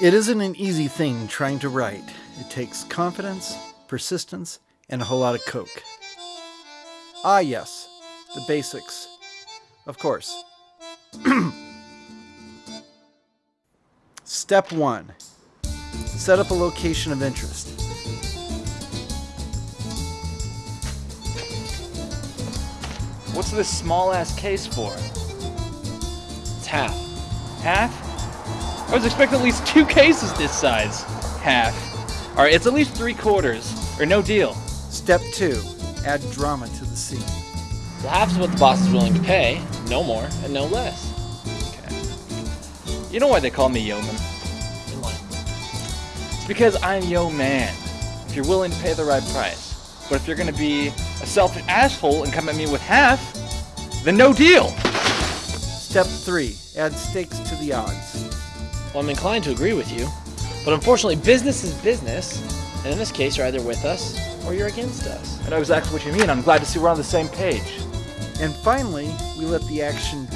It isn't an easy thing trying to write. It takes confidence, persistence, and a whole lot of coke. Ah, yes, the basics. Of course. Step 1 Set up a location of interest. What's this small ass case for? It's half. Half? I was expecting at least two cases this size. Half. Alright, it's at least three quarters, or no deal. Step 2 Add drama to the scene. The half is what the boss is willing to pay, no more and no less. Okay. You know why they call me Yeoman? In line. It's because I'm Yo Man. If you're willing to pay the right price. But if you're gonna be a selfish asshole and come at me with half, then no deal. Step 3 Add stakes to the odds. Well, I'm inclined to agree with you, but unfortunately, business is business, and in this case, you're either with us or you're against us. I know exactly what you mean. I'm glad to see we're on the same page. And finally, we let the action